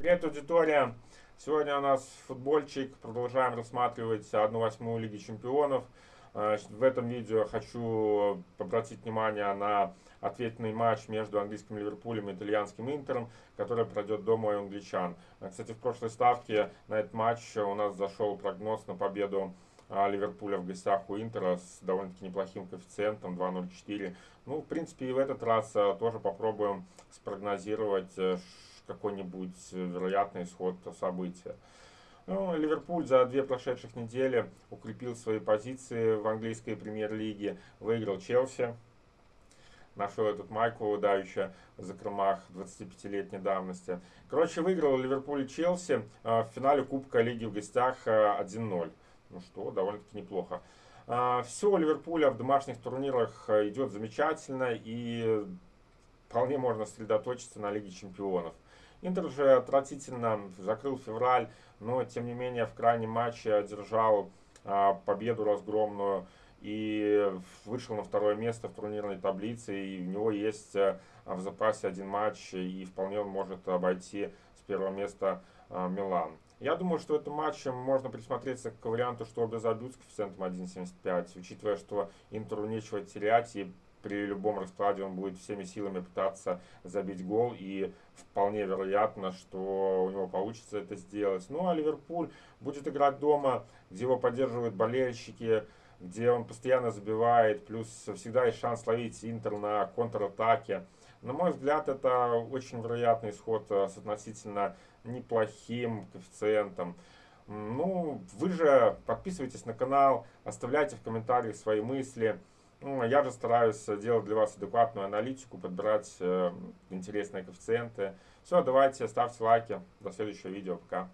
Привет, аудитория! Сегодня у нас футбольчик. Продолжаем рассматривать 1-8 Лиги Чемпионов. Э, в этом видео хочу обратить внимание на ответный матч между английским Ливерпулем и итальянским Интером, который пройдет дома у англичан. Э, кстати, в прошлой ставке на этот матч у нас зашел прогноз на победу э, Ливерпуля в гостях у Интера с довольно-таки неплохим коэффициентом 2.04. Ну, в принципе, и в этот раз тоже попробуем спрогнозировать, какой-нибудь э, вероятный исход события. Ну, Ливерпуль за две прошедших недели укрепил свои позиции в английской премьер-лиге, выиграл Челси, нашел этот Майкл давеча в закромах 25-летней давности. Короче, выиграл Ливерпуль и Челси э, в финале Кубка Лиги в гостях 1-0. Э, ну что, довольно-таки неплохо. Все у Ливерпуля в домашних турнирах идет замечательно и вполне можно сосредоточиться на Лиге Чемпионов. Интер же отвратительно закрыл февраль, но тем не менее в крайнем матче одержал а, победу разгромную и вышел на второе место в турнирной таблице, и у него есть а, в запасе один матч, и вполне он может обойти с первого места а, Милан. Я думаю, что в этом матче можно присмотреться к варианту, что оба забьют с коэффициентом 1.75, учитывая, что Интеру нечего терять, и при любом раскладе он будет всеми силами пытаться забить гол, и вполне вероятно, что у него получится это сделать. Ну а Ливерпуль будет играть дома, где его поддерживают болельщики, где он постоянно забивает, плюс всегда есть шанс ловить Интер на контратаке. На мой взгляд, это очень вероятный исход э, с относительно неплохим коэффициентом. Ну, вы же подписывайтесь на канал, оставляйте в комментариях свои мысли. Ну, я же стараюсь делать для вас адекватную аналитику, подбирать э, интересные коэффициенты. Все, давайте, ставьте лайки. До следующего видео. Пока.